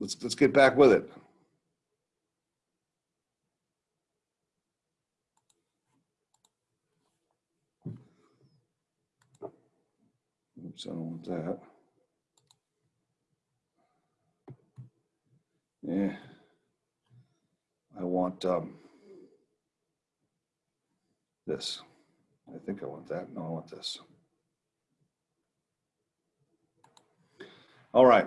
let's, let's get back with it. Oops, I don't want that. Yeah. I want, um, this. I think I want that. No, I want this. All right.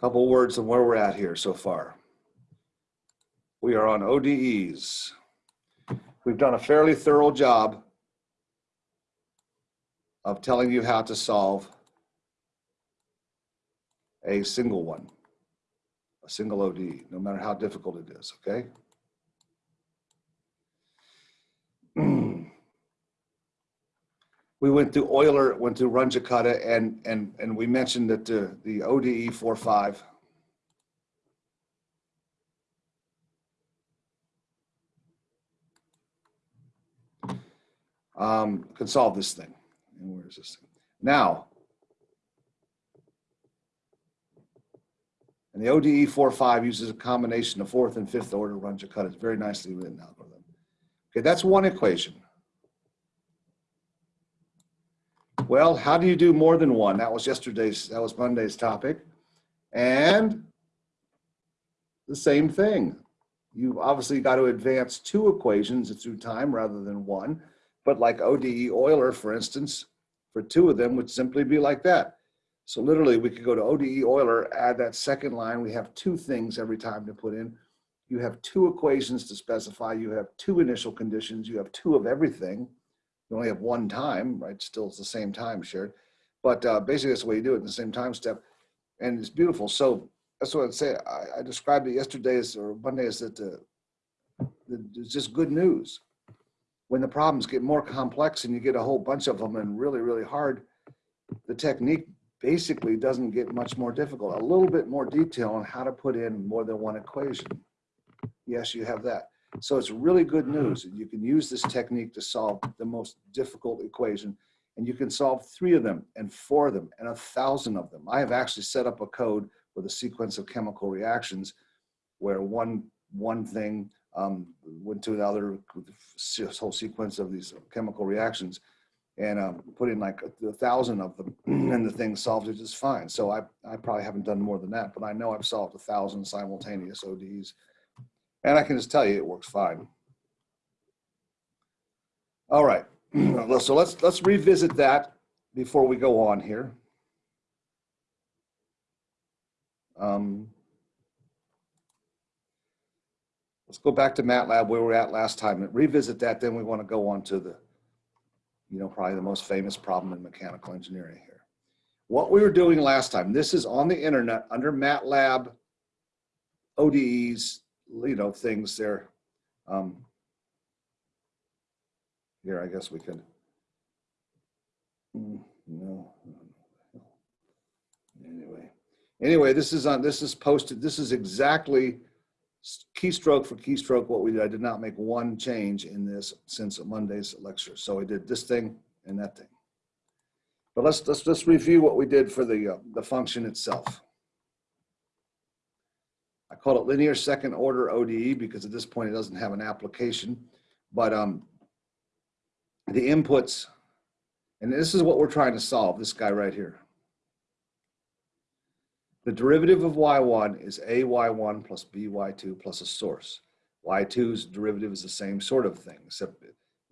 Couple words on where we're at here so far. We are on ODEs. We've done a fairly thorough job of telling you how to solve a single one, a single ODE, no matter how difficult it is, okay? We went through Euler, went through Runge-Kutta, and and and we mentioned that the the ODE 45 um, can solve this thing. And where is this thing? Now, and the ODE 45 uses a combination of fourth and fifth order Runge-Kutta. It's very nicely written algorithm. Okay, that's one equation. Well, how do you do more than one? That was yesterday's, that was Monday's topic. And the same thing. You've obviously got to advance two equations through time rather than one. But like ODE Euler, for instance, for two of them would simply be like that. So literally we could go to ODE Euler, add that second line. We have two things every time to put in. You have two equations to specify. You have two initial conditions. You have two of everything. You only have one time, right? Still, it's the same time shared. But uh, basically, that's the way you do it in the same time step. And it's beautiful. So that's what I'd say. I, I described it yesterday as, or Monday as that the it's just good news. When the problems get more complex and you get a whole bunch of them and really, really hard, the technique basically doesn't get much more difficult. A little bit more detail on how to put in more than one equation. Yes, you have that. So it's really good news. You can use this technique to solve the most difficult equation and you can solve three of them and four of them and a thousand of them. I have actually set up a code with a sequence of chemical reactions where one, one thing um, went to another whole sequence of these chemical reactions and um, put in like a, a thousand of them and the thing solved it just fine. So I, I probably haven't done more than that, but I know I've solved a thousand simultaneous ODEs and I can just tell you it works fine. All right, so let's let's revisit that before we go on here. Um, let's go back to MATLAB where we were at last time and revisit that. Then we want to go on to the, you know, probably the most famous problem in mechanical engineering here. What we were doing last time, this is on the internet under MATLAB ODEs you know, things there. Um, here, I guess we could. Mm, no. Anyway, anyway, this is on. This is posted. This is exactly keystroke for keystroke what we did. I did not make one change in this since Monday's lecture. So I did this thing and that thing. But let's let's just review what we did for the uh, the function itself. I call it linear second order ODE because at this point it doesn't have an application, but um, the inputs, and this is what we're trying to solve, this guy right here. The derivative of y1 is ay1 plus by2 plus a source. y2's derivative is the same sort of thing, except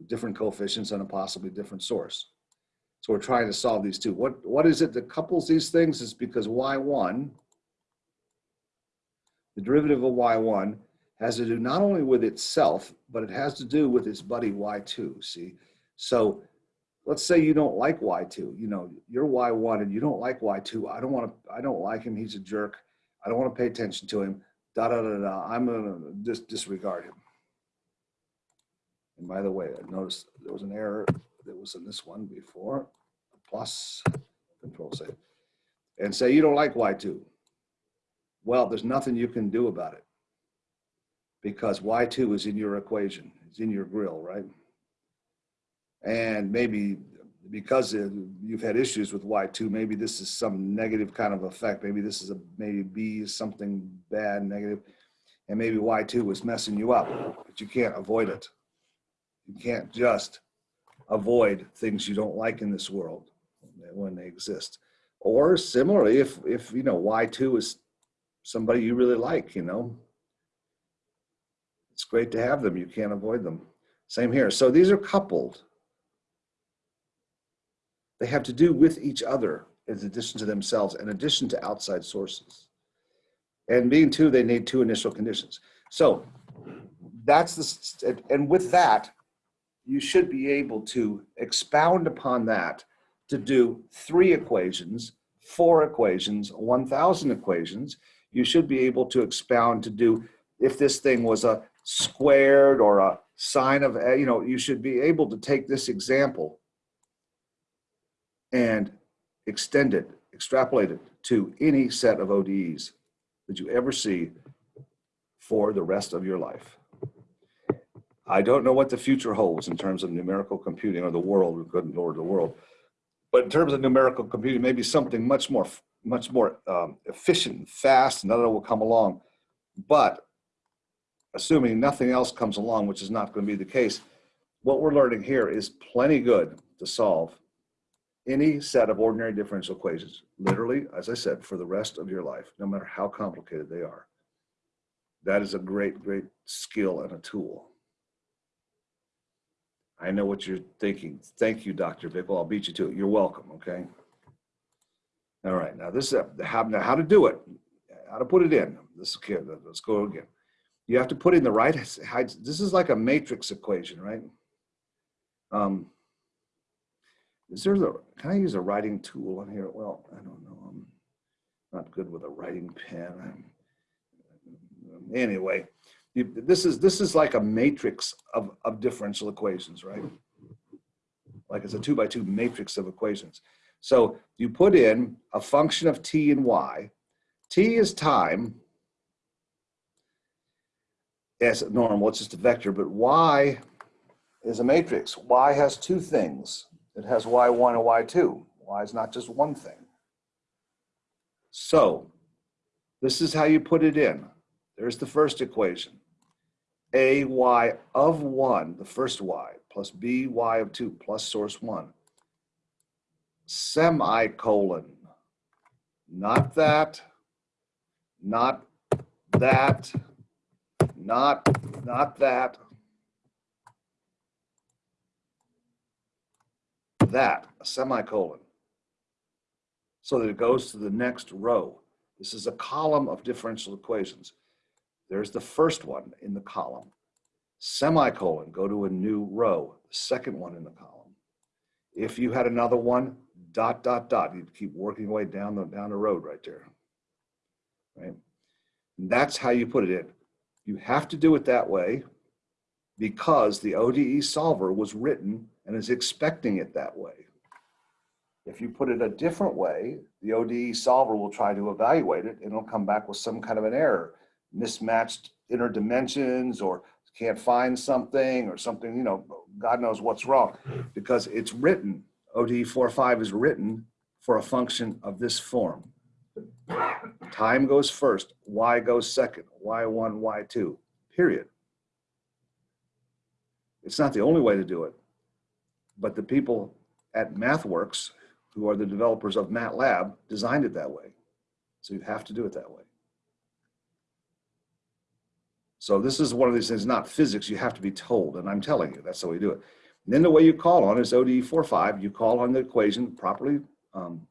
different coefficients and a possibly different source. So we're trying to solve these two. What, what is it that couples these things is because y1 the derivative of y1 has to do not only with itself, but it has to do with its buddy y2, see? So let's say you don't like y2, you know, you're y1 and you don't like y2. I don't want to, I don't like him, he's a jerk. I don't want to pay attention to him. Da da da da. I'm gonna just disregard him. And by the way, I noticed there was an error that was in this one before. Plus, control save. And say you don't like Y2. Well, there's nothing you can do about it because Y2 is in your equation, it's in your grill, right? And maybe because you've had issues with Y2, maybe this is some negative kind of effect. Maybe this is a, maybe B is something bad, negative, and maybe Y2 was messing you up, but you can't avoid it. You can't just avoid things you don't like in this world when they exist. Or similarly, if, if you know, Y2 is somebody you really like, you know, it's great to have them. You can't avoid them. Same here. So these are coupled. They have to do with each other in addition to themselves, in addition to outside sources. And being two, they need two initial conditions. So that's the, and with that, you should be able to expound upon that to do three equations, four equations, 1,000 equations. You should be able to expound to do, if this thing was a squared or a sine of, eh, you know, you should be able to take this example and extend it, extrapolate it to any set of ODEs that you ever see for the rest of your life. I don't know what the future holds in terms of numerical computing or the world, good lord, the world. But in terms of numerical computing, maybe something much more, much more um, efficient, and fast, and other will come along. But assuming nothing else comes along, which is not going to be the case, what we're learning here is plenty good to solve any set of ordinary differential equations, literally, as I said, for the rest of your life, no matter how complicated they are. That is a great, great skill and a tool. I know what you're thinking. Thank you, Dr. Bickle. I'll beat you to it. You're welcome, okay? All right, now this is how, how to do it, how to put it in. This okay, let's go again. You have to put in the right. This is like a matrix equation, right? Um, is there the, can I use a writing tool on here? Well, I don't know. I'm not good with a writing pen. Anyway, this is this is like a matrix of, of differential equations, right? Like it's a two by two matrix of equations. So you put in a function of t and y. t is time as normal, it's just a vector, but y is a matrix. y has two things. It has y1 and y2. y is not just one thing. So this is how you put it in. There's the first equation a y of 1, the first y, plus b y of 2, plus source 1, semicolon, not that, not that, not, not that, that, a semicolon, so that it goes to the next row. This is a column of differential equations. There's the first one in the column. Semicolon, go to a new row, the second one in the column. If you had another one, dot, dot, dot, you'd keep working away down the, down the road right there. Right? And that's how you put it in. You have to do it that way because the ODE solver was written and is expecting it that way. If you put it a different way, the ODE solver will try to evaluate it and it'll come back with some kind of an error mismatched inner dimensions or can't find something or something, you know, God knows what's wrong because it's written, ODE 45 is written for a function of this form. Time goes first, Y goes second, Y1, Y2, period. It's not the only way to do it, but the people at MathWorks, who are the developers of MATLAB, designed it that way. So you have to do it that way. So this is one of these things, not physics, you have to be told, and I'm telling you, that's how we do it. And then the way you call on is ODE 45, you call on the equation properly, um,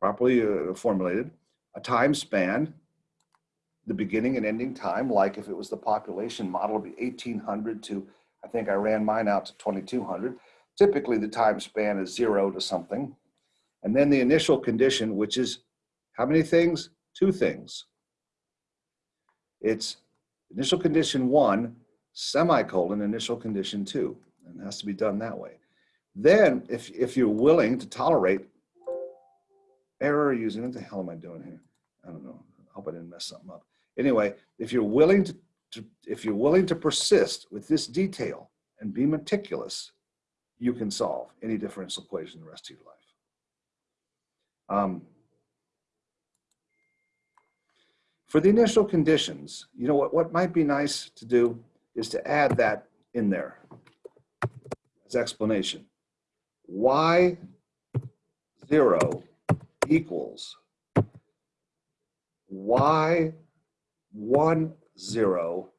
properly uh, formulated, a time span, the beginning and ending time, like if it was the population model, would be 1800 to, I think I ran mine out to 2200. Typically the time span is zero to something. And then the initial condition, which is how many things? Two things. It's initial condition one, semicolon, initial condition two. And it has to be done that way. Then if, if you're willing to tolerate error using, what the hell am I doing here? I don't know. I hope I didn't mess something up. Anyway, if you're willing to, to if you're willing to persist with this detail and be meticulous, you can solve any differential equation the rest of your life. Um, for the initial conditions, you know what, what might be nice to do is to add that in there as explanation. Y zero equals Y one zero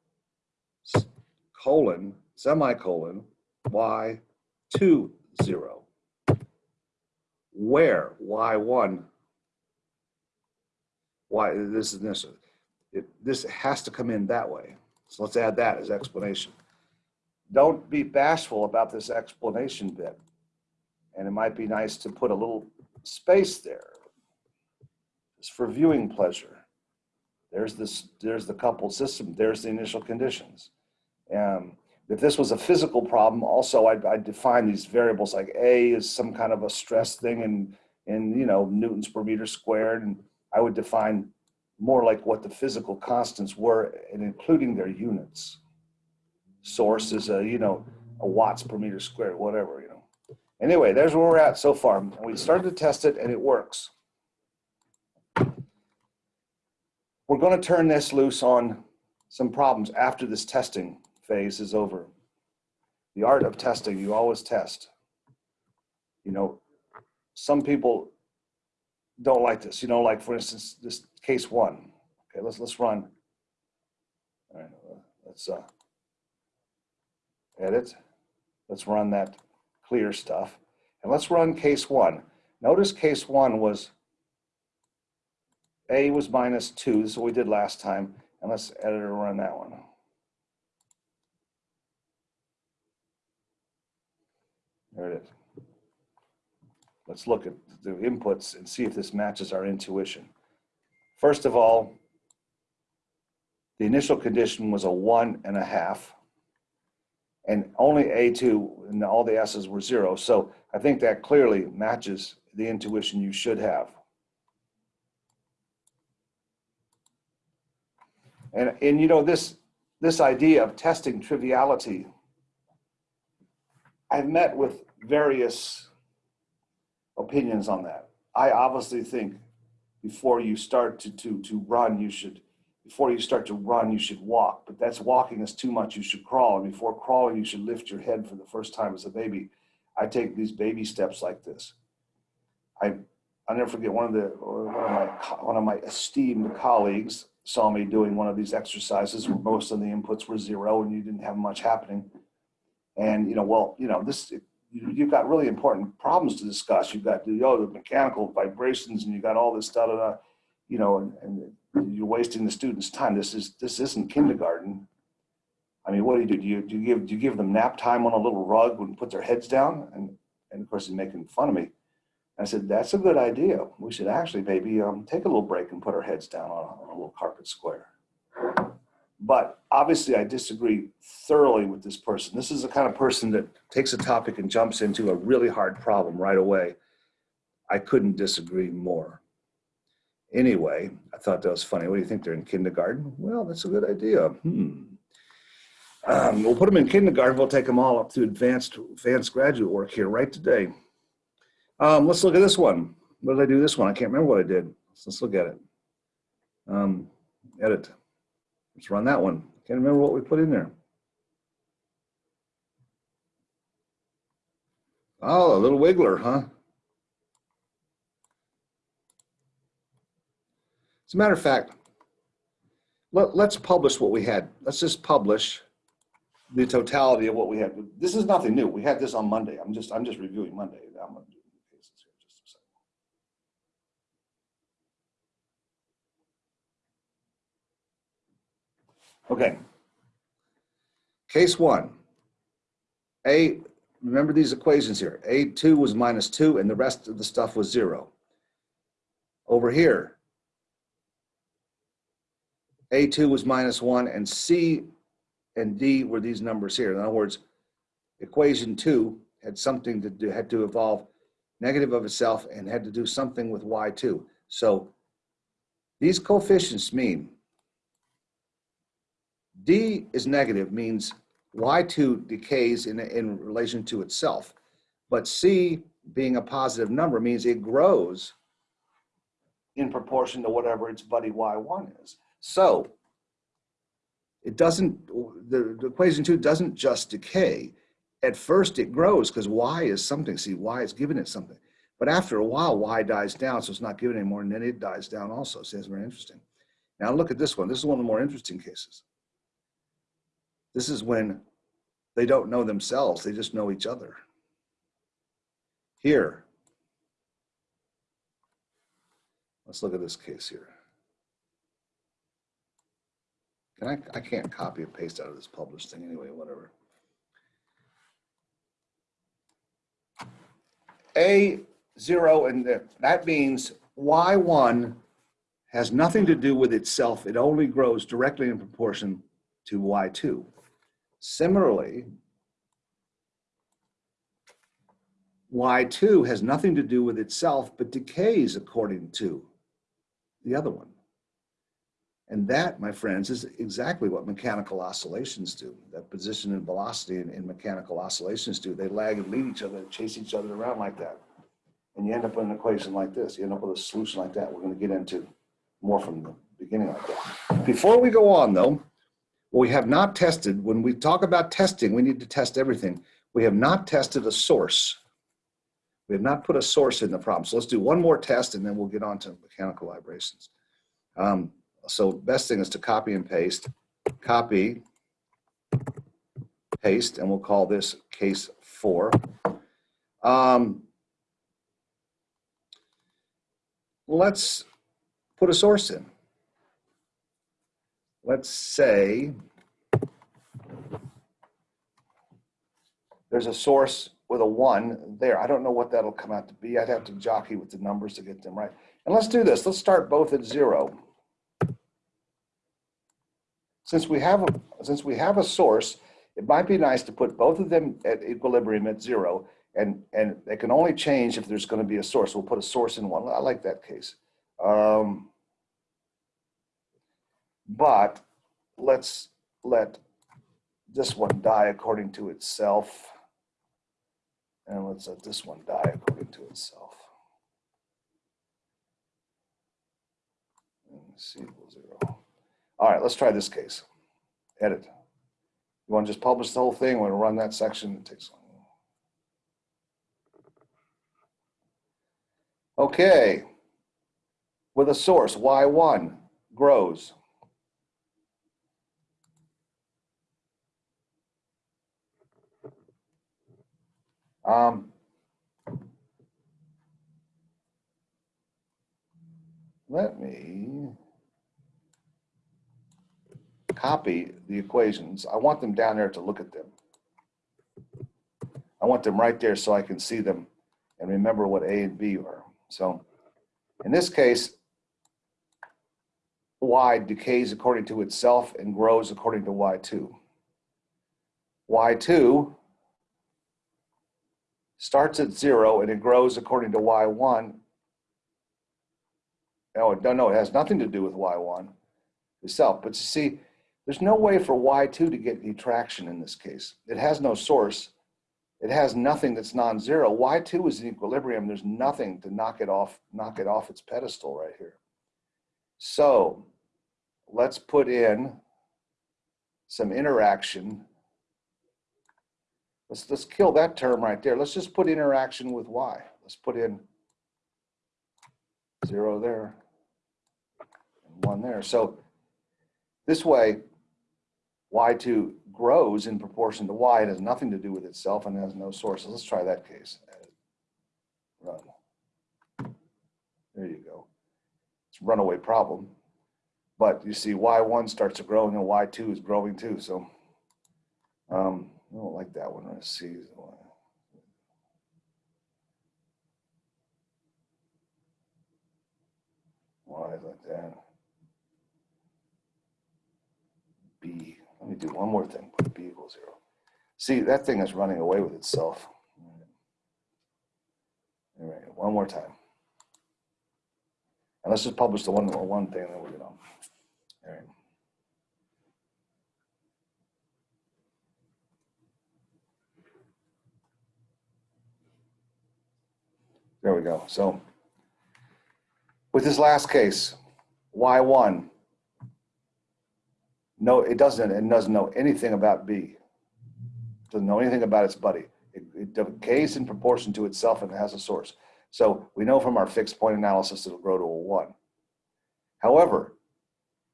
colon semicolon Y two zero where y1 why this is this it, this has to come in that way so let's add that as explanation don't be bashful about this explanation bit. And it might be nice to put a little space there. It's for viewing pleasure. There's this there's the coupled system. There's the initial conditions. Um, if this was a physical problem, also I'd, I'd, define these variables like A is some kind of a stress thing and, in you know, newtons per meter squared. And I would define more like what the physical constants were and including their units. Source is a, you know, a watts per meter squared, whatever, you know. Anyway, there's where we're at so far. And we started to test it and it works. We're going to turn this loose on some problems after this testing phase is over. The art of testing, you always test. You know, some people don't like this. You know, like for instance, this case one. Okay, let's let's run. All right, let's uh, edit. Let's run that clear stuff, and let's run case one. Notice case one was a was minus two. This is what we did last time, and let's edit or run that one. There it is. Let's look at the inputs and see if this matches our intuition. First of all, the initial condition was a one and a half and only A2 and all the S's were zero. So I think that clearly matches the intuition you should have. And, and you know, this, this idea of testing triviality, I've met with various opinions on that. I obviously think before you start to, to, to run, you should, before you start to run, you should walk, but that's walking is too much. You should crawl. And before crawling, you should lift your head for the first time as a baby. I take these baby steps like this. I, I'll never forget one of the, one of my, one of my esteemed colleagues saw me doing one of these exercises where most of the inputs were zero and you didn't have much happening. And, you know, well, you know, this, you've got really important problems to discuss. You've got you know, the mechanical vibrations and you got all this stuff, da, you know, and, and, you're wasting the students' time. This is this isn't kindergarten. I mean, what do you do? Do you, do you give do you give them nap time on a little rug and put their heads down? And and of course he's making fun of me. I said that's a good idea. We should actually maybe um, take a little break and put our heads down on a, on a little carpet square. But obviously, I disagree thoroughly with this person. This is the kind of person that takes a topic and jumps into a really hard problem right away. I couldn't disagree more. Anyway, I thought that was funny. What do you think? They're in kindergarten? Well, that's a good idea. Hmm. Um, we'll put them in kindergarten. We'll take them all up to advanced, advanced graduate work here right today. Um, let's look at this one. What did I do this one? I can't remember what I did. let's look at it. Um, edit. Let's run that one. Can't remember what we put in there. Oh, a little wiggler, huh? As a matter of fact, let, let's publish what we had. Let's just publish the totality of what we had. This is nothing new. We had this on Monday. I'm just I'm just reviewing Monday. I'm gonna do cases here just a second. Okay. Case one. A, remember these equations here. A2 was minus 2 and the rest of the stuff was 0. Over here, A2 was minus one and C and D were these numbers here. In other words, equation two had something to do, had to evolve negative of itself and had to do something with Y2. So these coefficients mean D is negative means Y2 decays in, in relation to itself. But C being a positive number means it grows in proportion to whatever its buddy Y1 is. So it doesn't, the, the equation two doesn't just decay. At first it grows because Y is something. See, Y is giving it something. But after a while, Y dies down, so it's not giving anymore, and then it dies down also. See, that's very interesting. Now look at this one. This is one of the more interesting cases. This is when they don't know themselves, they just know each other. Here, let's look at this case here. Can I, I can't copy and paste out of this published thing anyway, whatever. A zero, and that means Y1 has nothing to do with itself. It only grows directly in proportion to Y2. Similarly, Y2 has nothing to do with itself, but decays according to the other one. And that, my friends, is exactly what mechanical oscillations do. That position and velocity in, in, mechanical oscillations do. They lag and lead each other, chase each other around like that. And you end up with an equation like this. You end up with a solution like that. We're going to get into more from the beginning like that. Before we go on, though, we have not tested, when we talk about testing, we need to test everything. We have not tested a source. We have not put a source in the problem. So let's do one more test and then we'll get on to mechanical vibrations. Um, so best thing is to copy and paste, copy, paste, and we'll call this case four. Um, let's put a source in. Let's say there's a source with a one there. I don't know what that'll come out to be. I'd have to jockey with the numbers to get them right. And let's do this. Let's start both at zero since we have a, since we have a source, it might be nice to put both of them at equilibrium at zero, and and they can only change if there's going to be a source. We'll put a source in one. I like that case. Um, but let's let this one die according to itself. And let's let this one die according to itself. C equals zero. All right, let's try this case. Edit. You want to just publish the whole thing? We want to run that section. It takes long. Okay. With a source, Y1 grows. Um, let me copy the equations. I want them down there to look at them. I want them right there so I can see them and remember what A and B are. So in this case, Y decays according to itself and grows according to Y2. Y2 starts at zero and it grows according to Y1. Oh, no, no, it has nothing to do with Y1 itself. But you see, there's no way for Y2 to get any traction in this case. It has no source. It has nothing that's non-zero. Y2 is in equilibrium. There's nothing to knock it off, knock it off its pedestal right here. So let's put in some interaction. Let's, let's kill that term right there. Let's just put interaction with Y. Let's put in zero there and one there. So this way, Y2 grows in proportion to Y. It has nothing to do with itself and has no sources. Let's try that case. Run. There you go. It's a runaway problem. But you see Y1 starts to grow and then Y2 is growing too. So um, I don't like that one. Let's see. Why is like that? Do one more thing, put b equals zero. See, that thing is running away with itself. All right, one more time. And let's just publish the one, one thing, we'll get on. All right. There we go. So with this last case, Y1, no, it doesn't, it doesn't know anything about B. Doesn't know anything about its buddy. It, it decays in proportion to itself and it has a source. So we know from our fixed point analysis it'll grow to a one. However,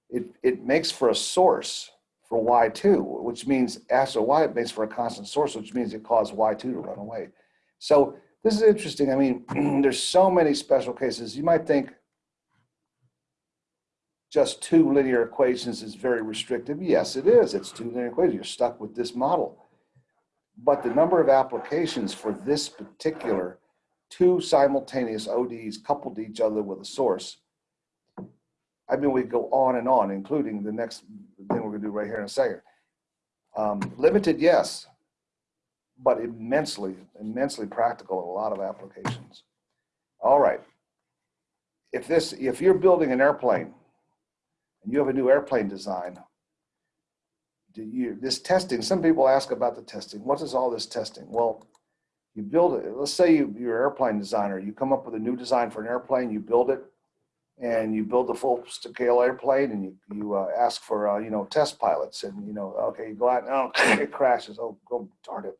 it, it makes for a source for Y2, which means after Y, it makes for a constant source, which means it caused Y2 to run away. So this is interesting. I mean, there's so many special cases. You might think just two linear equations is very restrictive. Yes, it is. It's two linear equations. You're stuck with this model. But the number of applications for this particular two simultaneous ODEs coupled to each other with a source, I mean, we go on and on, including the next thing we're gonna do right here in a second. Um, limited, yes, but immensely, immensely practical in a lot of applications. All right. If this, if you're building an airplane and you have a new airplane design, do you, this testing, some people ask about the testing. What is all this testing? Well, you build it, let's say you, you're an airplane designer, you come up with a new design for an airplane, you build it, and you build the full scale airplane and you, you uh, ask for, uh, you know, test pilots and, you know, okay, you go out and oh, it crashes. Oh, go darn it.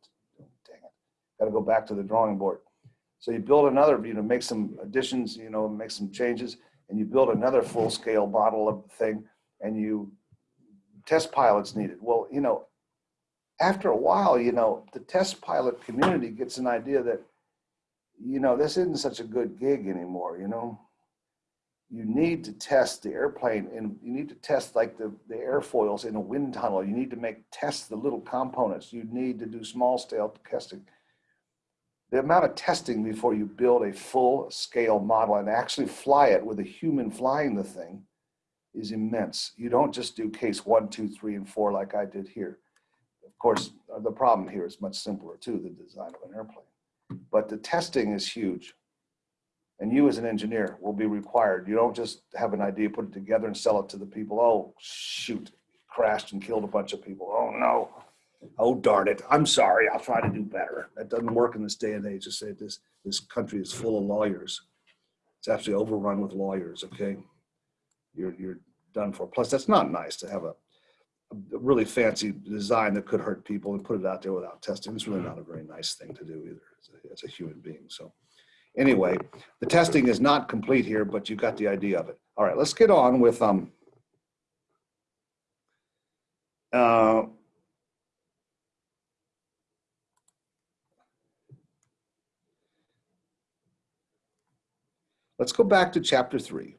Dang it. Got to go back to the drawing board. So you build another, you know, make some additions, you know, make some changes and you build another full scale model of the thing and you test pilots needed. Well, you know, after a while, you know, the test pilot community gets an idea that, you know, this isn't such a good gig anymore, you know. You need to test the airplane and you need to test like the, the airfoils in a wind tunnel. You need to make test the little components. You need to do small scale testing. The amount of testing before you build a full scale model and actually fly it with a human flying the thing is immense. You don't just do case one, two, three, and four like I did here. Of course, the problem here is much simpler too, the design of an airplane. But the testing is huge. And you as an engineer will be required. You don't just have an idea, put it together and sell it to the people. Oh, shoot, crashed and killed a bunch of people. Oh no. Oh, darn it. I'm sorry. I'll try to do better. That doesn't work in this day and age to say this, this country is full of lawyers. It's actually overrun with lawyers, okay? You're, you're done for. Plus, that's not nice to have a a really fancy design that could hurt people and put it out there without testing. It's really not a very nice thing to do either as a, as a human being. So anyway, the testing is not complete here, but you got the idea of it. All right, let's get on with um, uh, let's go back to chapter three.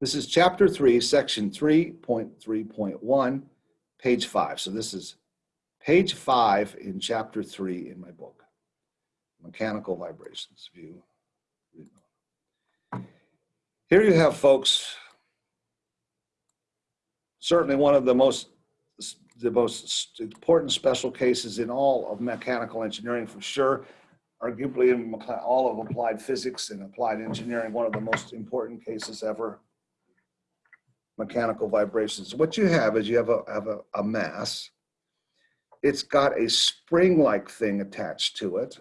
This is chapter three, section 3.3.1, page five. So this is page five in chapter three in my book, Mechanical Vibrations View. Here you have, folks, certainly one of the most the most important special cases in all of mechanical engineering for sure arguably um, in all of applied physics and applied engineering, one of the most important cases ever mechanical vibrations. What you have is you have a, have a, a mass. It's got a spring-like thing attached to it.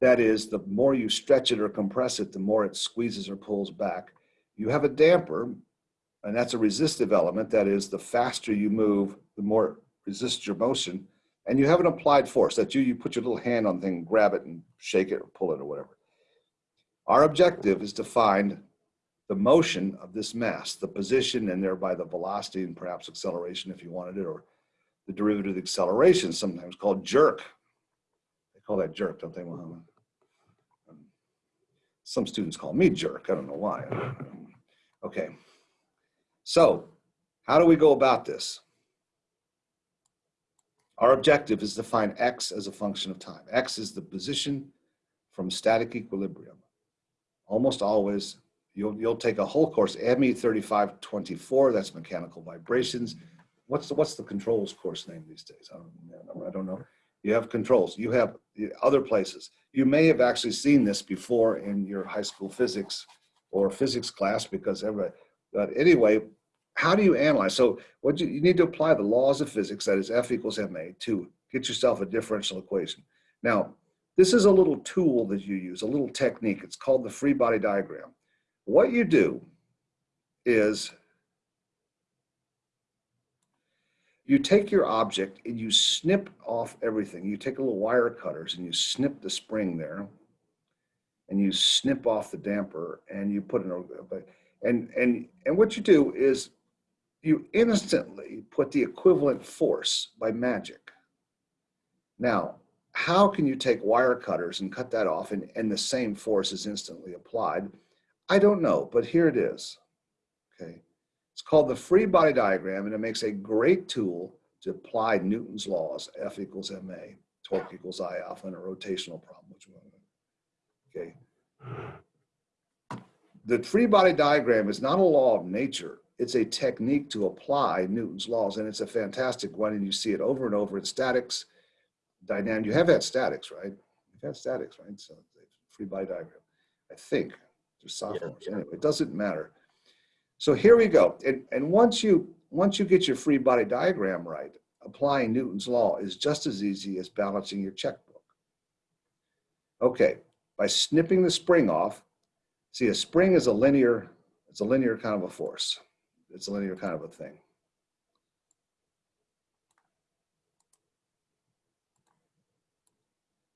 That is, the more you stretch it or compress it, the more it squeezes or pulls back. You have a damper, and that's a resistive element. That is, the faster you move, the more it resists your motion. And you have an applied force. That you, you put your little hand on the thing, grab it and shake it or pull it or whatever. Our objective is to find the motion of this mass, the position and thereby the velocity and perhaps acceleration if you wanted it, or the derivative of the acceleration, sometimes called jerk. They call that jerk, don't they, Muhammad? Some students call me jerk. I don't know why. Okay. So how do we go about this? Our objective is to find x as a function of time. x is the position from static equilibrium. Almost always You'll, you'll take a whole course, ME 3524, that's mechanical vibrations. what's the, what's the controls course name these days? I don't, I don't know. You have controls, you have other places. You may have actually seen this before in your high school physics or physics class because everybody, but anyway, how do you analyze? So what you, you need to apply the laws of physics, that is F equals ma, to get yourself a differential equation. Now, this is a little tool that you use, a little technique. It's called the free body diagram. What you do is you take your object and you snip off everything. You take a little wire cutters and you snip the spring there and you snip off the damper and you put it in and and and what you do is you instantly put the equivalent force by magic. Now, how can you take wire cutters and cut that off and, and the same force is instantly applied? I don't know, but here it is, okay? It's called the free body diagram and it makes a great tool to apply Newton's laws, F equals ma, torque equals I alpha in a rotational problem, which okay? The free body diagram is not a law of nature. It's a technique to apply Newton's laws and it's a fantastic one and you see it over and over in statics, dynamic. You have had statics, right? You've had statics, right? So free body diagram, I think. There's sophomores. Yeah, yeah. Anyway, it doesn't matter. So here we go. And, and once you once you get your free body diagram right, applying Newton's law is just as easy as balancing your checkbook. Okay, by snipping the spring off, see a spring is a linear, it's a linear kind of a force. It's a linear kind of a thing.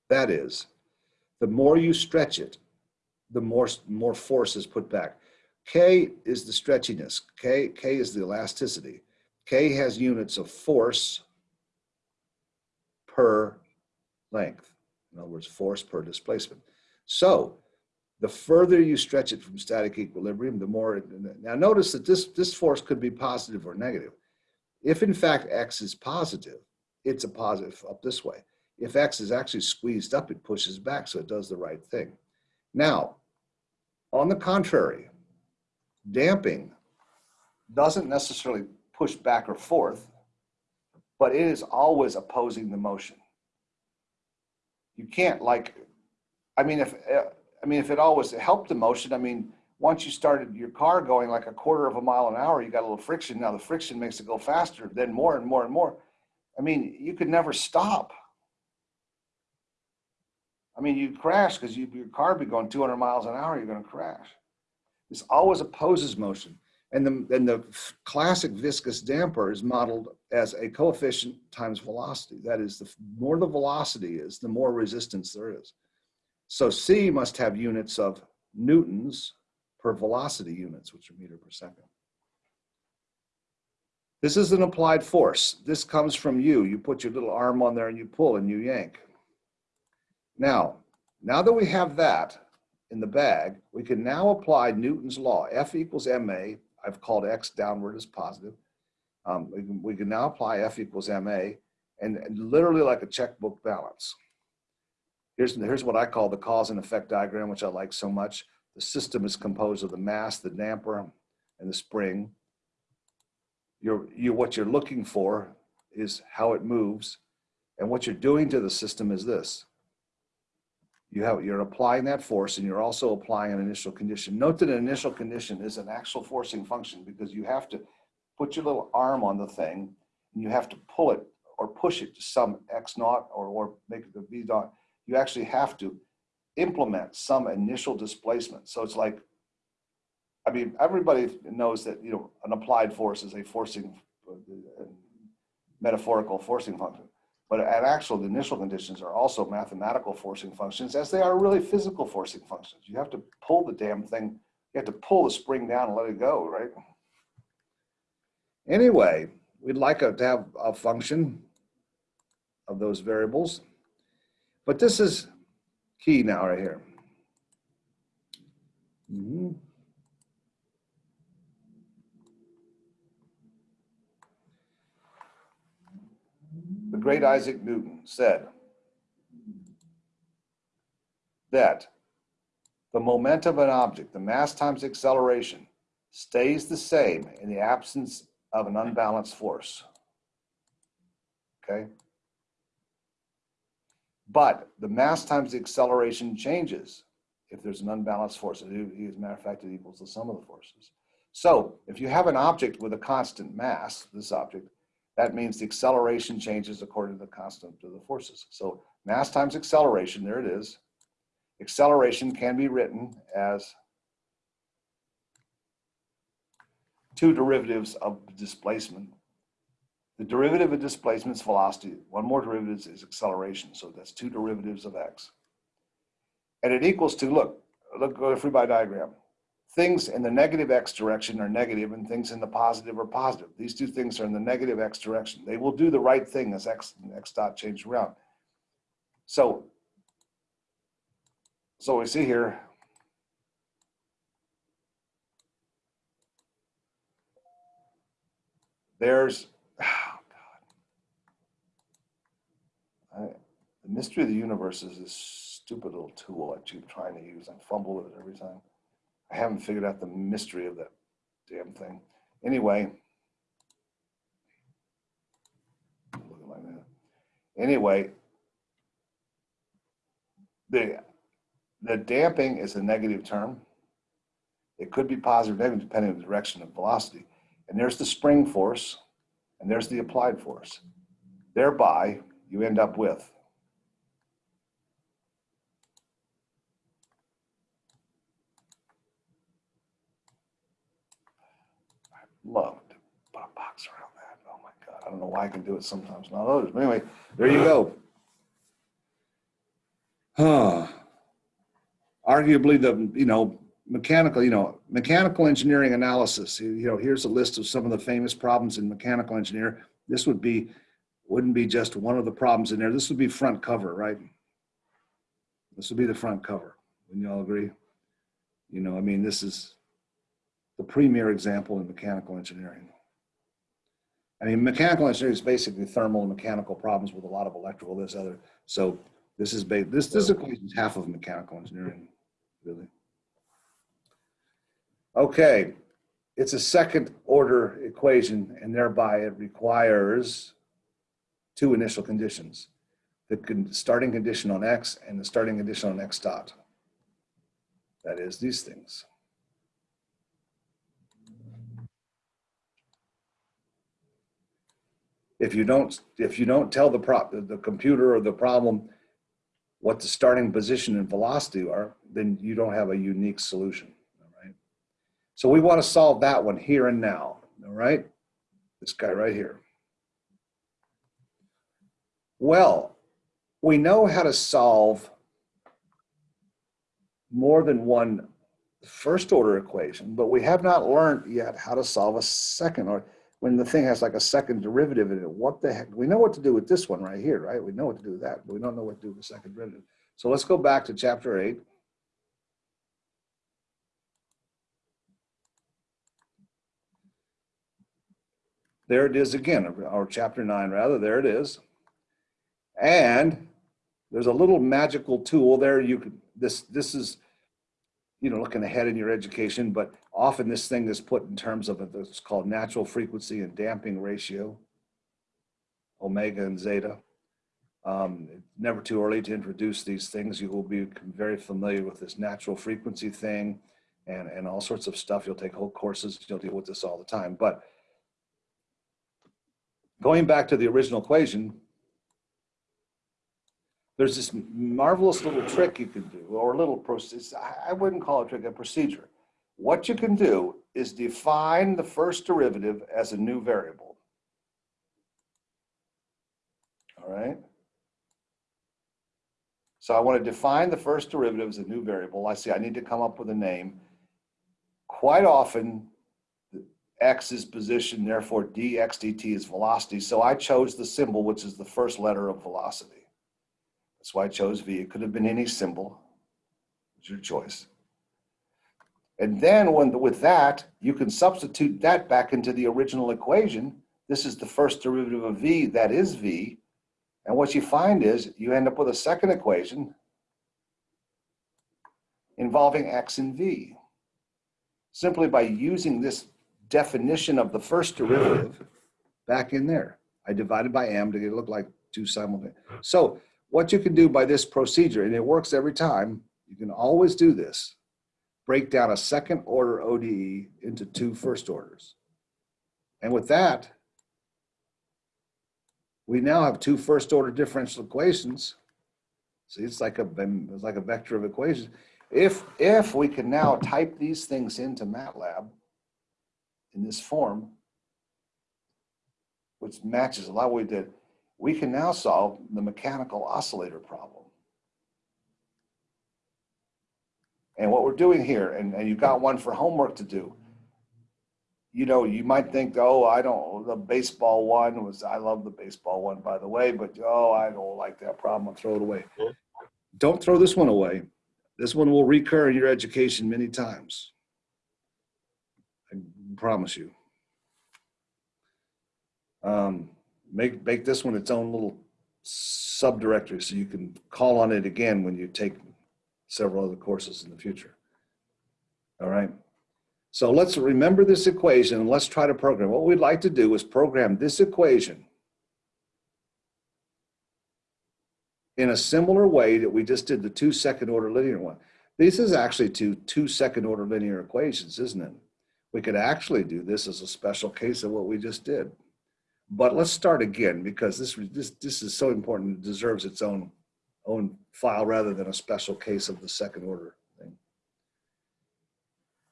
That is, the more you stretch it, the more, more force is put back. K is the stretchiness. K, K is the elasticity. K has units of force per length. In other words, force per displacement. So the further you stretch it from static equilibrium, the more, now notice that this, this force could be positive or negative. If in fact X is positive, it's a positive up this way. If X is actually squeezed up, it pushes back, so it does the right thing. Now, on the contrary, damping doesn't necessarily push back or forth, but it is always opposing the motion. You can't like, I mean, if, uh, I mean, if it always helped the motion, I mean, once you started your car going like a quarter of a mile an hour, you got a little friction. Now the friction makes it go faster, then more and more and more. I mean, you could never stop. I mean, you crash because you, your car be going 200 miles an hour, you're going to crash. This always opposes motion. And the, and the classic viscous damper is modeled as a coefficient times velocity. That is, the more the velocity is, the more resistance there is. So C must have units of newtons per velocity units, which are meter per second. This is an applied force. This comes from you. You put your little arm on there and you pull and you yank. Now, now that we have that in the bag, we can now apply Newton's law. F equals ma. I've called x downward as positive. Um, we, can, we can now apply F equals ma and, and literally like a checkbook balance. Here's, here's what I call the cause and effect diagram, which I like so much. The system is composed of the mass, the damper, and the spring. You're, you, what you're looking for is how it moves. And what you're doing to the system is this you have you're applying that force and you're also applying an initial condition. Note that an initial condition is an actual forcing function because you have to put your little arm on the thing and you have to pull it or push it to some x naught or, or make it a v dot. You actually have to implement some initial displacement. So it's like, I mean, everybody knows that, you know, an applied force is a forcing, uh, metaphorical forcing function. But at actual, the initial conditions are also mathematical forcing functions as they are really physical forcing functions. You have to pull the damn thing, you have to pull the spring down and let it go, right? Anyway, we'd like to have a function of those variables, but this is key now right here. Mm -hmm. the great Isaac Newton said that the momentum of an object, the mass times acceleration, stays the same in the absence of an unbalanced force. okay? But the mass times the acceleration changes if there's an unbalanced force. As a matter of fact, it equals the sum of the forces. So if you have an object with a constant mass, this object, that means the acceleration changes according to the constant of the forces. So mass times acceleration, there it is. Acceleration can be written as two derivatives of displacement. The derivative of displacement is velocity. One more derivative is acceleration. So that's two derivatives of x. And it equals to, look, look, go to free body diagram. Things in the negative x direction are negative and things in the positive are positive. These two things are in the negative x direction. They will do the right thing as x, and x dot change around. So, so we see here, there's, oh God. I, the mystery of the universe is this stupid little tool I keep trying to use. I fumble with it every time. I haven't figured out the mystery of that damn thing. Anyway. Anyway, the the damping is a negative term. It could be positive or negative depending on the direction of velocity. And there's the spring force, and there's the applied force. Thereby, you end up with love to put a box around that. Oh my God, I don't know why I can do it sometimes, not others. But anyway, there you go. Huh. Arguably the, you know, mechanical, you know, mechanical engineering analysis, you know, here's a list of some of the famous problems in mechanical engineer. This would be, wouldn't be just one of the problems in there. This would be front cover, right? This would be the front cover. Wouldn't you all agree? You know, I mean, this is the premier example in mechanical engineering. I mean, mechanical engineering is basically thermal and mechanical problems with a lot of electrical, this other. So this is this this equation is half of mechanical engineering, really. Okay, it's a second order equation and thereby it requires two initial conditions. The starting condition on X and the starting condition on X dot. That is these things. If you don't, if you don't tell the prop, the computer or the problem what the starting position and velocity are, then you don't have a unique solution. All right. So we want to solve that one here and now, all right? This guy right here. Well, we know how to solve more than one first order equation, but we have not learned yet how to solve a second or when the thing has like a second derivative in it, what the heck, we know what to do with this one right here, right? We know what to do with that, but we don't know what to do with the second derivative. So let's go back to chapter eight. There it is again, or chapter nine rather, there it is. And there's a little magical tool there. You could, this, this is, you know, looking ahead in your education, but often this thing is put in terms of it's called natural frequency and damping ratio, omega and zeta. Um, never too early to introduce these things. You will be very familiar with this natural frequency thing and, and all sorts of stuff. You'll take whole courses, you'll deal with this all the time. But going back to the original equation, there's this marvelous little trick you can do, or a little process. I wouldn't call it a trick, a procedure. What you can do is define the first derivative as a new variable. All right. So I want to define the first derivative as a new variable. I see I need to come up with a name. Quite often, x is position, therefore dx dt is velocity. So I chose the symbol, which is the first letter of velocity. That's why I chose v. It could have been any symbol. It's your choice. And then when, with that, you can substitute that back into the original equation. This is the first derivative of v, that is v. And what you find is you end up with a second equation involving x and v. Simply by using this definition of the first derivative back in there. I divided by m to get it look like two simultaneous. So what you can do by this procedure, and it works every time, you can always do this, break down a second order ODE into two first orders. And with that, we now have two first order differential equations. See, it's like a, it's like a vector of equations. If, if we can now type these things into MATLAB in this form, which matches a lot what we did, we can now solve the mechanical oscillator problem. And what we're doing here, and, and you've got one for homework to do, you know, you might think, oh, I don't, the baseball one was, I love the baseball one, by the way, but oh, I don't like that problem, I'll throw it away. Don't throw this one away. This one will recur in your education many times. I promise you. Um, make, make this one its own little subdirectory so you can call on it again when you take several other courses in the future. All right. So let's remember this equation and let's try to program. What we'd like to do is program this equation in a similar way that we just did the two second order linear one. This is actually two, two second order linear equations, isn't it? We could actually do this as a special case of what we just did. But let's start again because this, this, this is so important, it deserves its own, own file rather than a special case of the second order thing.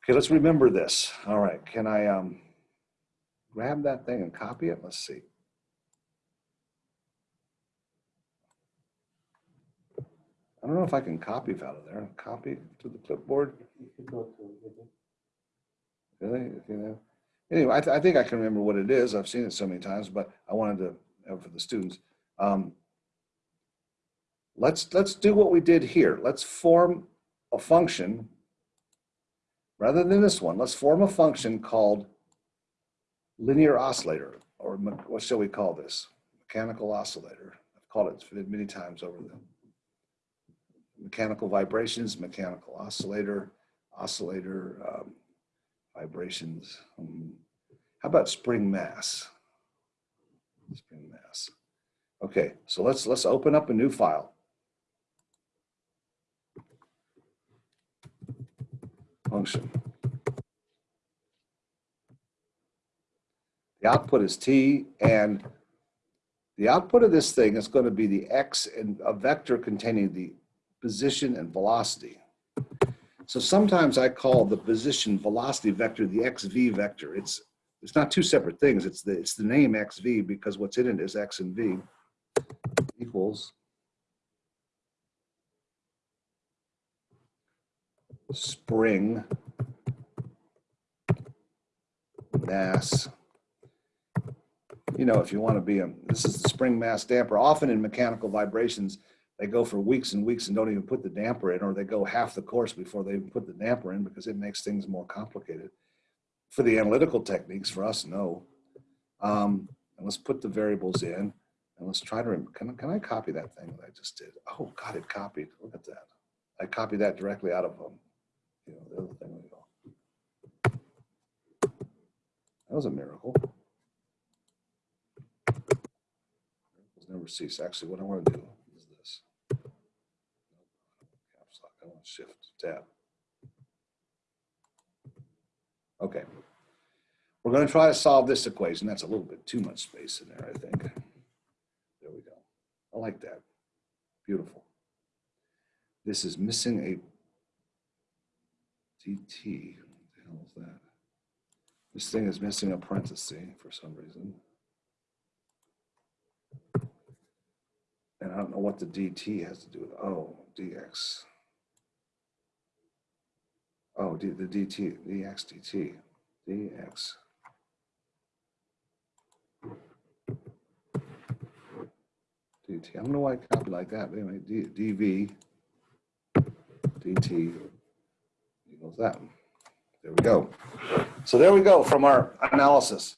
Okay, let's remember this. All right, can I um, grab that thing and copy it? Let's see. I don't know if I can copy it out of there. Copy to the clipboard. Really? You know? Anyway, I, th I, think I can remember what it is. I've seen it so many times, but I wanted to have for the students. Um, let's let's do what we did here. Let's form a function rather than this one. Let's form a function called linear oscillator, or what shall we call this? Mechanical oscillator. I've called it many times over the mechanical vibrations, mechanical oscillator, oscillator um, vibrations. Um, how about spring mass? Spring mass. Okay, so let's let's open up a new file. Function. The output is t, and the output of this thing is going to be the x and a vector containing the position and velocity. So sometimes I call the position velocity vector the xv vector. It's it's not two separate things. It's the it's the name xv because what's in it is x and v equals spring mass. You know, if you want to be a, this is the spring mass damper. Often in mechanical vibrations, they go for weeks and weeks and don't even put the damper in, or they go half the course before they even put the damper in because it makes things more complicated. For the analytical techniques, for us, no. Um, and let's put the variables in and let's try to, can, can I copy that thing that I just did? Oh God, it copied, look at that. I copied that directly out of um, you know, the other thing. That was a miracle. Miracles never cease. Actually, what I want to do is this. shift tab. Okay. We're going to try to solve this equation. That's a little bit too much space in there, I think. There we go. I like that. Beautiful. This is missing a DT. What the hell is that? This thing is missing a parenthesis for some reason. And I don't know what the DT has to do with, oh, DX. Oh, D, the DT, DX, DT, DX. DT. I don't know why I copied like that, but anyway, D, DV, DT equals that. There we go. So there we go from our analysis.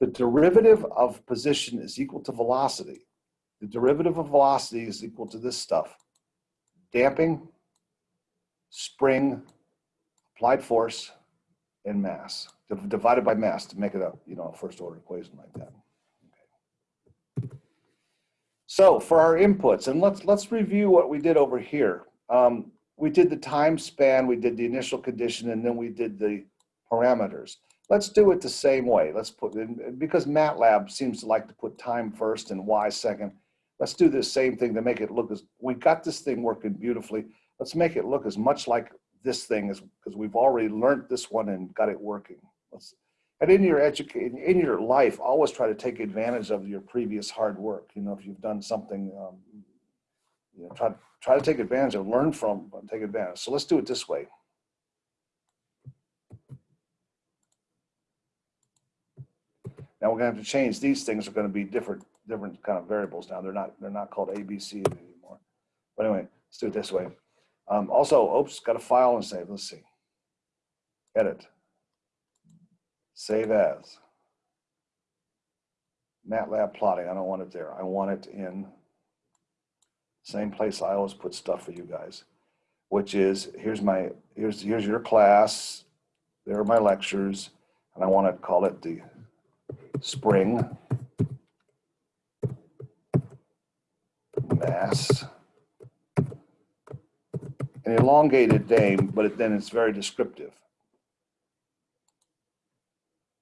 The derivative of position is equal to velocity. The derivative of velocity is equal to this stuff. Damping, spring, applied force and mass divided by mass to make it a you know a first order equation like that. Okay. So for our inputs, and let's let's review what we did over here. Um, we did the time span, we did the initial condition, and then we did the parameters. Let's do it the same way. Let's put in, because MATLAB seems to like to put time first and Y second. Let's do the same thing to make it look as, we got this thing working beautifully. Let's make it look as much like this thing as, because we've already learned this one and got it working. Let's, and in your education, in your life, always try to take advantage of your previous hard work. You know, if you've done something, um, you know, try, try to take advantage of, learn from, and take advantage. So let's do it this way. Now we're gonna have to change, these things are gonna be different, different kind of variables now. They're not, they're not called ABC anymore. But anyway, let's do it this way. Um, also, oops, got a file and save, let's see. Edit. Save as. MATLAB plotting, I don't want it there. I want it in same place I always put stuff for you guys, which is, here's my, here's, here's your class. There are my lectures. And I want to call it the spring mass an elongated name, but it, then it's very descriptive.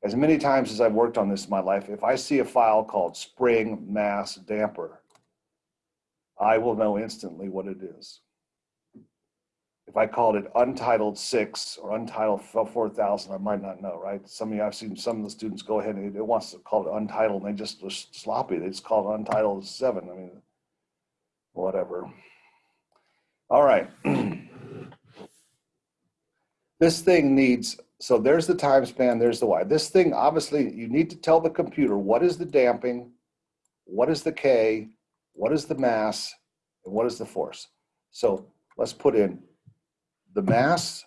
As many times as I've worked on this in my life, if I see a file called spring mass damper, I will know instantly what it is. If I called it untitled six or untitled 4,000, I might not know, right? Some of you, I've seen some of the students go ahead and it wants to call it untitled and they just are sloppy. They just call it untitled seven. I mean, whatever. All right. this thing needs, so there's the time span, there's the Y. This thing, obviously, you need to tell the computer what is the damping, what is the K, what is the mass, and what is the force. So let's put in the mass,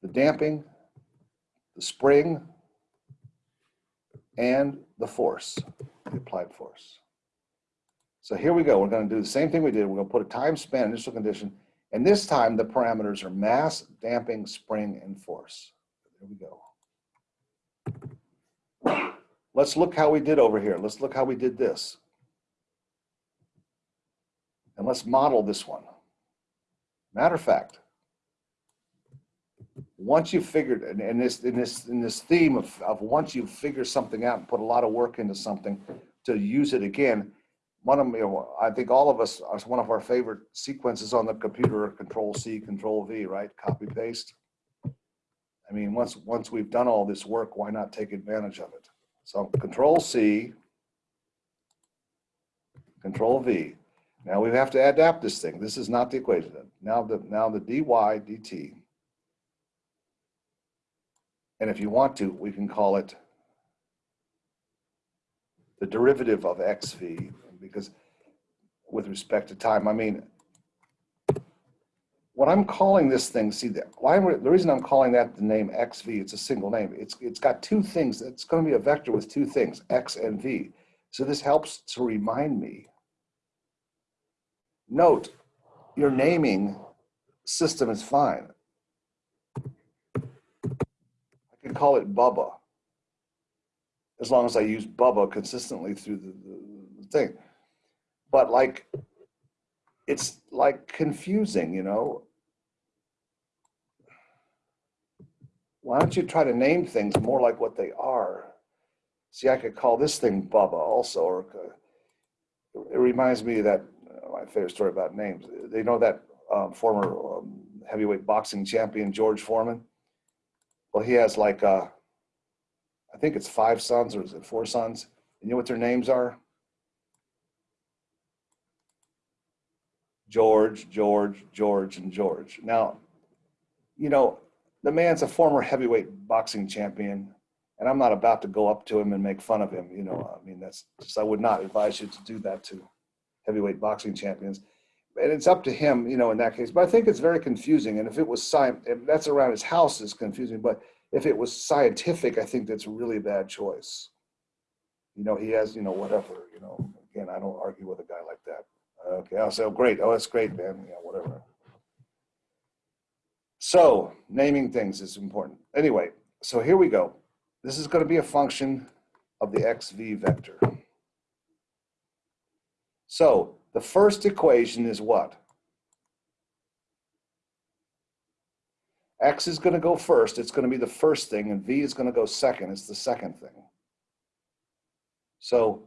the damping, the spring, and the force, the applied force. So here we go. We're going to do the same thing we did. We're going to put a time span initial condition. And this time the parameters are mass, damping, spring, and force. There we go. Let's look how we did over here. Let's look how we did this. And let's model this one. Matter of fact, once you've figured, and in this, in this, in this theme of, of once you figure something out and put a lot of work into something to use it again, one of you I think all of us, are one of our favorite sequences on the computer, control C, control V, right? Copy paste. I mean, once, once we've done all this work, why not take advantage of it? So control C, control V. Now we have to adapt this thing. This is not the equation. Now the, now the dy dt. And if you want to, we can call it the derivative of xv because with respect to time, I mean, what I'm calling this thing, see, the, why, the reason I'm calling that the name XV, it's a single name. It's, it's got two things. It's going to be a vector with two things, X and V. So this helps to remind me. Note, your naming system is fine. I can call it Bubba as long as I use Bubba consistently through the, the, the thing but like it's like confusing, you know. Why don't you try to name things more like what they are? See, I could call this thing Bubba also, or it reminds me of that uh, my favorite story about names. They know that um, former um, heavyweight boxing champion George Foreman. Well, he has like uh, I think it's five sons or is it four sons? And you know what their names are? George, George, George, and George. Now, you know, the man's a former heavyweight boxing champion, and I'm not about to go up to him and make fun of him. You know, I mean, that's just, I would not advise you to do that to heavyweight boxing champions. And it's up to him, you know, in that case. But I think it's very confusing. And if it was science, that's around his house is confusing. But if it was scientific, I think that's a really bad choice. You know, he has, you know, whatever, you know, again, I don't argue with a guy like that. Okay, I'll say, oh, great. Oh, that's great, man. Yeah, whatever. So naming things is important. Anyway, so here we go. This is going to be a function of the xv vector. So the first equation is what? X is going to go first. It's going to be the first thing, and V is going to go second. It's the second thing. So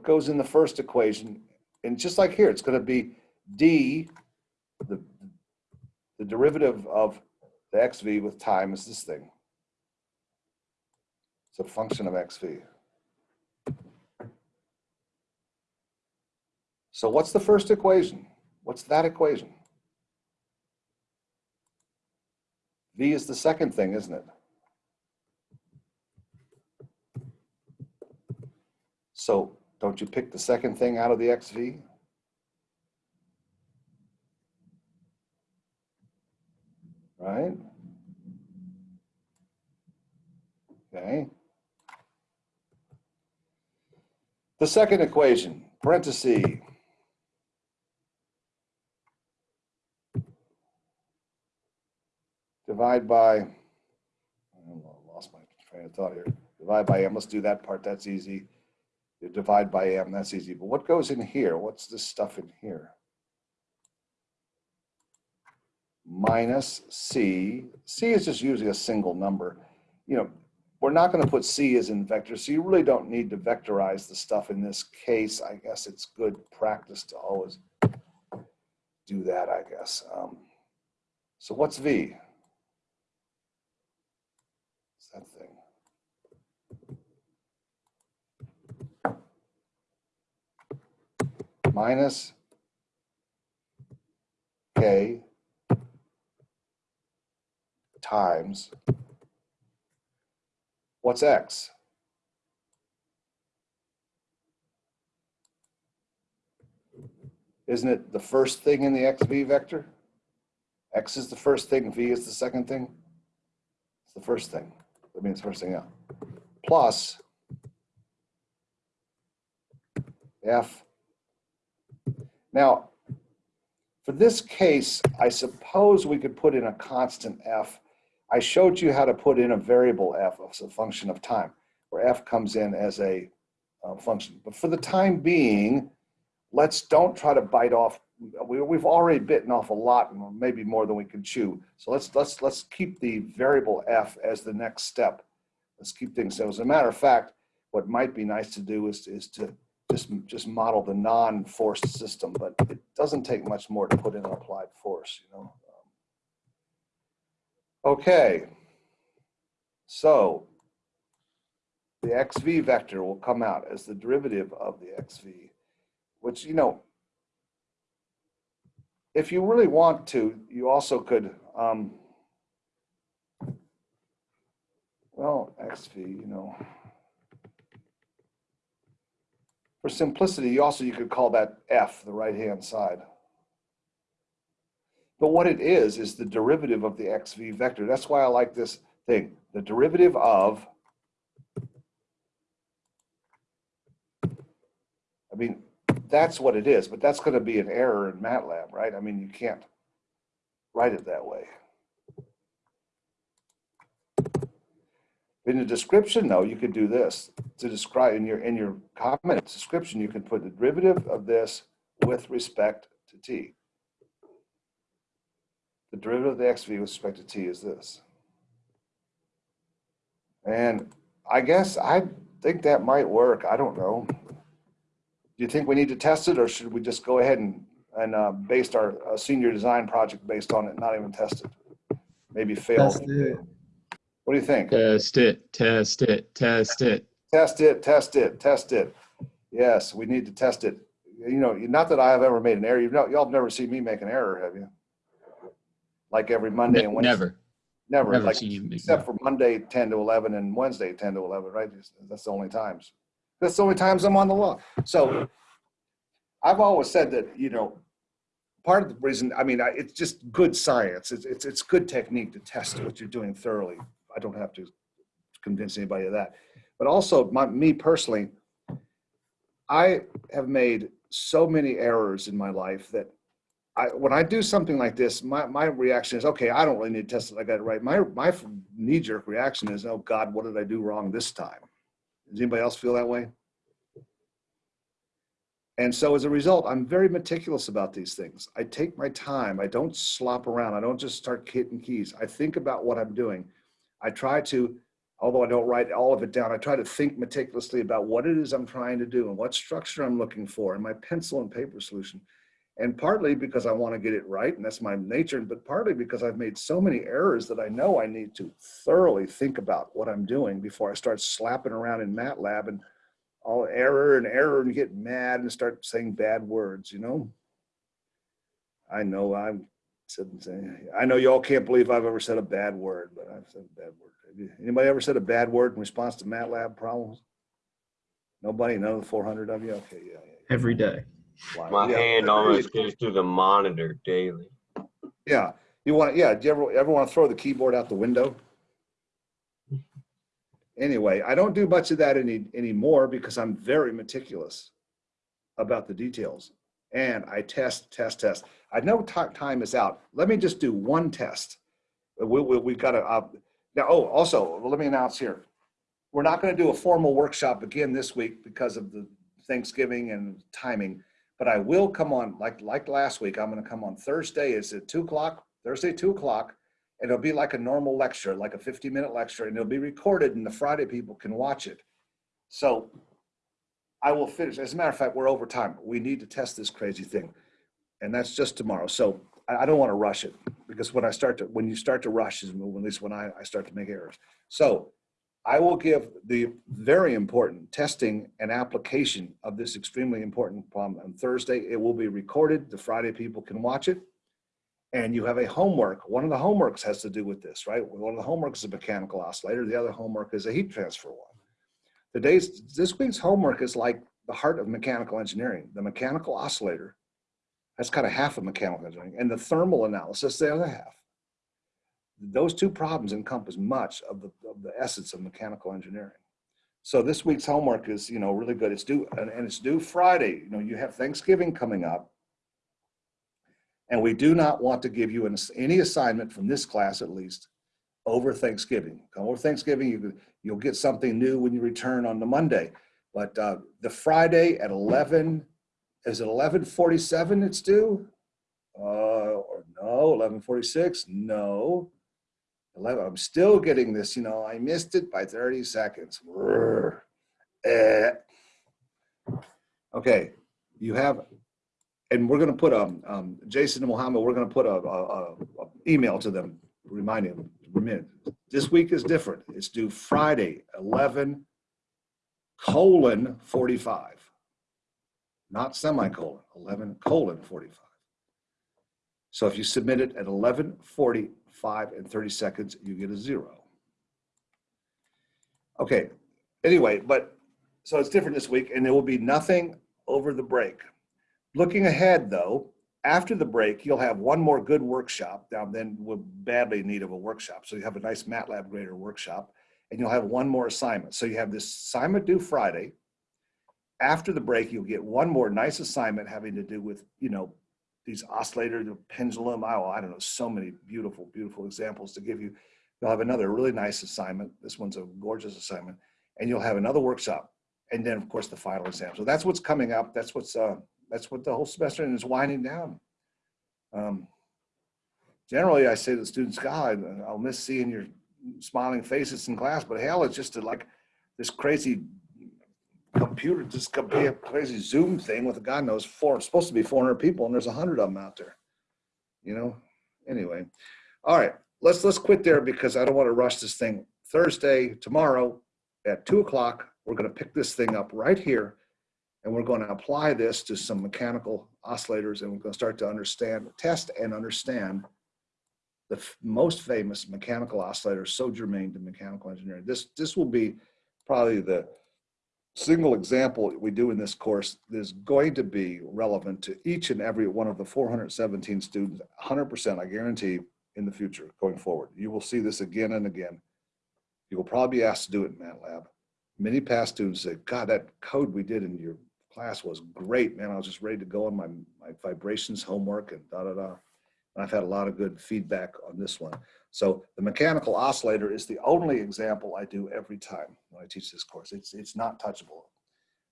what goes in the first equation? And just like here, it's going to be D, the, the derivative of the XV with time is this thing. It's a function of XV. So what's the first equation? What's that equation? V is the second thing, isn't it? So don't you pick the second thing out of the XV? Right? Okay. The second equation, parenthesis, divide by, I lost my train of thought here. Divide by m, let's do that part, that's easy. You divide by m, that's easy. But what goes in here? What's this stuff in here? Minus c. c is just usually a single number. You know, we're not going to put c as in vector, so you really don't need to vectorize the stuff in this case. I guess it's good practice to always do that, I guess. Um, so what's v? that thing. Minus k times what's x? Isn't it the first thing in the xv vector? X is the first thing, v is the second thing. It's the first thing. That means first thing out. Plus F. Now, for this case, I suppose we could put in a constant F. I showed you how to put in a variable F as a function of time, where F comes in as a uh, function. But for the time being, let's don't try to bite off we, we've already bitten off a lot, and maybe more than we can chew. So let's let's let's keep the variable f as the next step. Let's keep things so. As a matter of fact, what might be nice to do is is to just just model the non-forced system, but it doesn't take much more to put in an applied force, you know. Okay, so the xv vector will come out as the derivative of the xv, which you know if you really want to, you also could, um, well, XV, you know, for simplicity, also, you could call that F, the right-hand side. But what it is, is the derivative of the XV vector. That's why I like this thing. The derivative of, I mean, that's what it is, but that's going to be an error in MATLAB, right? I mean, you can't write it that way. In the description, though, you could do this to describe in your in your comment description. You can put the derivative of this with respect to t. The derivative of the xv with respect to t is this. And I guess I think that might work. I don't know do you think we need to test it or should we just go ahead and, and uh, based our uh, senior design project based on it, not even test it? Maybe fail. Test it. What do you think? Test it, test it, test it. Test it, test it, test it. Yes, we need to test it. You know, not that I have ever made an error. You know, y'all have never seen me make an error, have you? Like every Monday Ne- and Wednesday. Never, Never, never like, seen you make. except for Monday 10 to 11 and Wednesday 10 to 11, right? That's the only times. That's the only times I'm on the law. So I've always said that, you know, part of the reason, I mean, I, it's just good science. It's, it's, it's good technique to test what you're doing thoroughly. I don't have to convince anybody of that. But also, my, me personally, I have made so many errors in my life that I, when I do something like this, my, my reaction is, okay, I don't really need to test it. I got it right. My, my knee jerk reaction is, oh God, what did I do wrong this time? Does anybody else feel that way? And so as a result, I'm very meticulous about these things. I take my time. I don't slop around. I don't just start hitting keys. I think about what I'm doing. I try to, although I don't write all of it down, I try to think meticulously about what it is I'm trying to do and what structure I'm looking for and my pencil and paper solution. And partly because I want to get it right, and that's my nature, but partly because I've made so many errors that I know I need to thoroughly think about what I'm doing before I start slapping around in MATLAB and all error and error and get mad and start saying bad words, you know? I know I'm said- I know y'all can't believe I've ever said a bad word, but I've said a bad word. Anybody ever said a bad word in response to MATLAB problems? Nobody? None of the 400 of you? Okay, yeah. yeah. Every day. Why? My Yeah. hand almost goes through the monitor daily. Yeah, you want, yeah, do you ever, ever want to throw the keyboard out the window? Anyway, I don't do much of that any, anymore because I'm very meticulous about the details. And I test, test, test. I know time is out. Let me just do one test. We, we, we've got to, uh, now, oh, also, let me announce here. We're not going to do a formal workshop again this week because of the Thanksgiving and timing. But I will come on, like, like last week, I'm gonna come on Thursday, is it two o'clock? Thursday, two o'clock. And it'll be like a normal lecture, like a 50 minute lecture, and it'll be recorded and the Friday people can watch it. So I will finish. As a matter of fact, we're over time. We need to test this crazy thing. And that's just tomorrow. So I, I don't want to rush it because when I start to, when you start to rush is when- at least when I, I start to make errors. So I will give the very important testing and application of this extremely important problem on Thursday. It will be recorded. The Friday people can watch it. And you have a homework. One of the homeworks has to do with this, right? One of the homeworks is a mechanical oscillator. The other homework is a heat transfer one. Today's, this week's homework is like the heart of mechanical engineering. The mechanical oscillator, that's kind of half of mechanical engineering, and the thermal analysis, the other half those two problems encompass much of the, of the essence of mechanical engineering. So this week's homework is, you know, really good. It's due, and, and it's due Friday. You know, you have Thanksgiving coming up. And we do not want to give you an, any assignment from this class at least over Thanksgiving. Come over Thanksgiving, you, you'll get something new when you return on the Monday. But uh, the Friday at 11, is it 1147 it's due? Uh, or no, 1146? No. 11, I'm still getting this, you know, I missed it by 30 seconds. Eh. Okay, you have, and we're gonna put, um, um, Jason and Mohammed, we're gonna put a, a, a- a email to them, reminding them, remit. This week is different. It's due Friday, 11 colon 45. Not semicolon, 11 colon 45. So if you submit it at 11:45 and 30 seconds, you get a zero. Okay, anyway, but, so it's different this week and there will be nothing over the break. Looking ahead though, after the break, you'll have one more good workshop. Now then we're badly in need of a workshop. So you have a nice MATLAB grader workshop and you'll have one more assignment. So you have this assignment due Friday. After the break, you'll get one more nice assignment having to do with, you know, these oscillator, the pendulum, oh, I don't know, so many beautiful, beautiful examples to give you. You'll have another really nice assignment. This one's a gorgeous assignment. And you'll have another workshop. And then of course the final exam. So that's what's coming up. That's what's, uh, that's what the whole semester is winding down. Um, generally I say to the students, God, I'll miss seeing your smiling faces in class, but hell, it's just like this crazy computer, a crazy Zoom thing with a God knows four, it's supposed to be 400 people and there's a hundred of them out there. You know, anyway. All right, let's, let's quit there because I don't want to rush this thing. Thursday, tomorrow at two o'clock, we're going to pick this thing up right here and we're going to apply this to some mechanical oscillators and we're going to start to understand, test and understand the most famous mechanical oscillator so germane to mechanical engineering. This, this will be probably the single example we do in this course that is going to be relevant to each and every one of the 417 students, 100%, I guarantee, in the future going forward. You will see this again and again. You will probably be asked to do it in MATLAB. Many past students say, God, that code we did in your class was great, man. I was just ready to go on my, my vibrations homework and da da da. And I've had a lot of good feedback on this one. So the mechanical oscillator is the only example I do every time when I teach this course. It's, it's not touchable.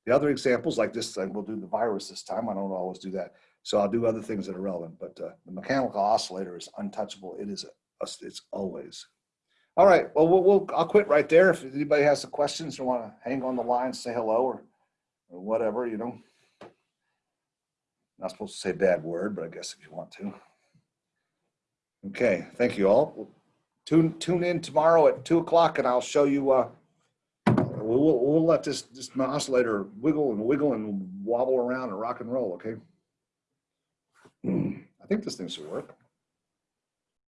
The other examples like this, we'll do the virus this time. I don't always do that. So I'll do other things that are relevant, but uh, the mechanical oscillator is untouchable. It is, a, it's always. All right, well, we'll, we'll, I'll quit right there. If anybody has some questions or want to hang on the line, say hello or, or whatever, you know. Not supposed to say bad word, but I guess if you want to. Okay, thank you all. Tune, tune in tomorrow at two o'clock and I'll show you, uh, we'll, we'll, we'll let this, this oscillator wiggle and wiggle and wobble around and rock and roll, okay? I think this thing should work.